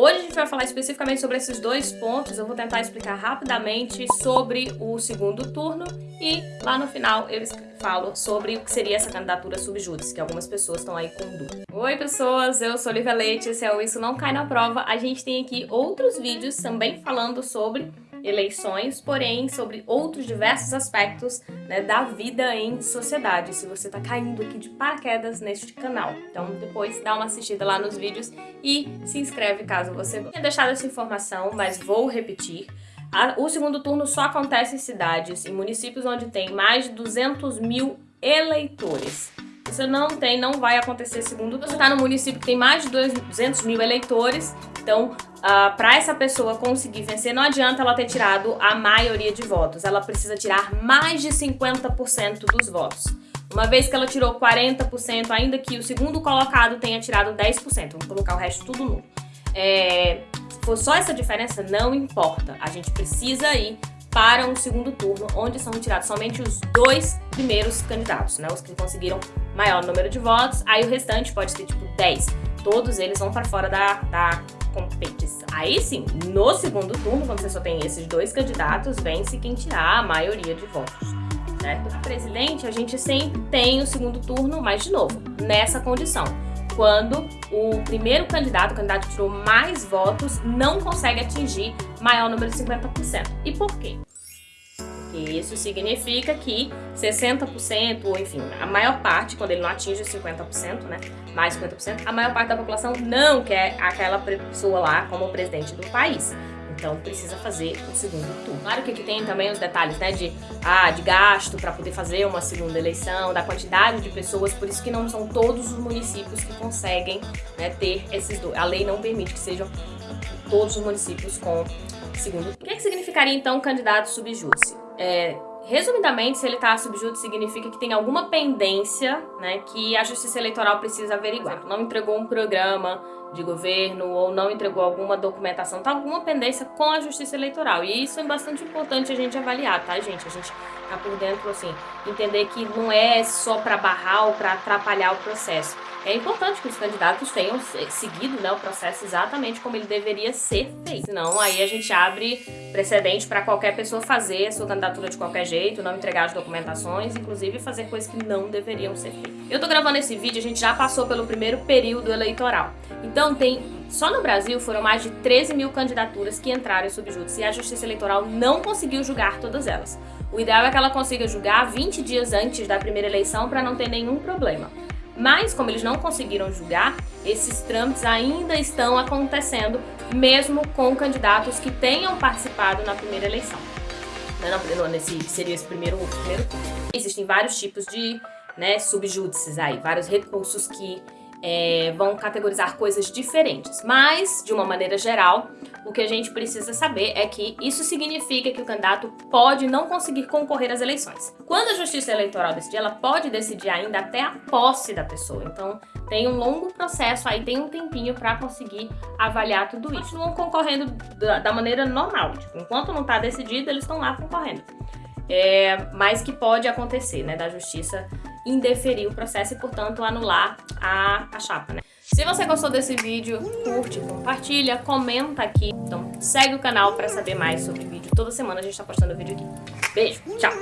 Hoje a gente vai falar especificamente sobre esses dois pontos, eu vou tentar explicar rapidamente sobre o segundo turno e lá no final eu falo sobre o que seria essa candidatura subjúdice, que algumas pessoas estão aí com dúvida. Oi pessoas, eu sou Olivia Leite, esse é o Isso Não Cai Na Prova. A gente tem aqui outros vídeos também falando sobre eleições, porém sobre outros diversos aspectos né, da vida em sociedade, se você está caindo aqui de paraquedas neste canal. Então depois dá uma assistida lá nos vídeos e se inscreve caso você tenha deixado essa informação, mas vou repetir. O segundo turno só acontece em cidades, em municípios onde tem mais de 200 mil eleitores. Você não tem, não vai acontecer segundo. Você está no município que tem mais de 200 mil eleitores, então uh, para essa pessoa conseguir vencer, não adianta ela ter tirado a maioria de votos. Ela precisa tirar mais de 50% dos votos. Uma vez que ela tirou 40%, ainda que o segundo colocado tenha tirado 10%, vamos colocar o resto tudo nulo. É, se for só essa diferença, não importa. A gente precisa ir para um segundo turno, onde são retirados somente os dois primeiros candidatos, né? Os que conseguiram maior número de votos, aí o restante pode ter tipo 10. Todos eles vão para fora da, da competição. Aí sim, no segundo turno, quando você só tem esses dois candidatos, vence quem tirar a maioria de votos. Certo? O presidente, a gente sempre tem o segundo turno, mas de novo, nessa condição. Quando o primeiro candidato, o candidato que tirou mais votos, não consegue atingir maior número de 50%. E por quê? Isso significa que 60%, ou enfim, a maior parte, quando ele não atinge 50%, né, mais 50%, a maior parte da população não quer aquela pessoa lá como presidente do país. Então precisa fazer o segundo turno. Claro que aqui tem também os detalhes, né, de, ah, de gasto para poder fazer uma segunda eleição, da quantidade de pessoas, por isso que não são todos os municípios que conseguem né, ter esses dois. A lei não permite que sejam todos os municípios com segundo turno. O que, é que significaria então candidato subjúdice? É, resumidamente, se ele está subjúdice, significa que tem alguma pendência né, que a Justiça Eleitoral precisa averiguar. Não entregou um programa de governo ou não entregou alguma documentação, tá alguma pendência com a Justiça Eleitoral. E isso é bastante importante a gente avaliar, tá, gente? A gente tá por dentro, assim, entender que não é só para barrar ou para atrapalhar o processo é importante que os candidatos tenham seguido né, o processo exatamente como ele deveria ser feito. Senão aí a gente abre precedente para qualquer pessoa fazer a sua candidatura de qualquer jeito, não entregar as documentações, inclusive fazer coisas que não deveriam ser feitas. Eu tô gravando esse vídeo, a gente já passou pelo primeiro período eleitoral. Então tem só no Brasil foram mais de 13 mil candidaturas que entraram em subjúdice e a Justiça Eleitoral não conseguiu julgar todas elas. O ideal é que ela consiga julgar 20 dias antes da primeira eleição para não ter nenhum problema. Mas, como eles não conseguiram julgar, esses trâmites ainda estão acontecendo, mesmo com candidatos que tenham participado na primeira eleição. Não, não, nesse, seria esse primeiro, primeiro. Existem vários tipos de né, subjúdices aí, vários recursos que é, vão categorizar coisas diferentes. Mas, de uma maneira geral, o que a gente precisa saber é que isso significa que o candidato pode não conseguir concorrer às eleições. Quando a Justiça Eleitoral decidir, ela pode decidir ainda até a posse da pessoa. Então, tem um longo processo aí, tem um tempinho para conseguir avaliar tudo isso. Continuam concorrendo da, da maneira normal. Tipo, enquanto não está decidido, eles estão lá concorrendo. É, mas que pode acontecer, né, da Justiça indeferir o processo e, portanto, anular a, a chapa, né? Se você gostou desse vídeo, curte, compartilha, comenta aqui. Então segue o canal para saber mais sobre vídeo. Toda semana a gente está postando vídeo aqui. Beijo, tchau!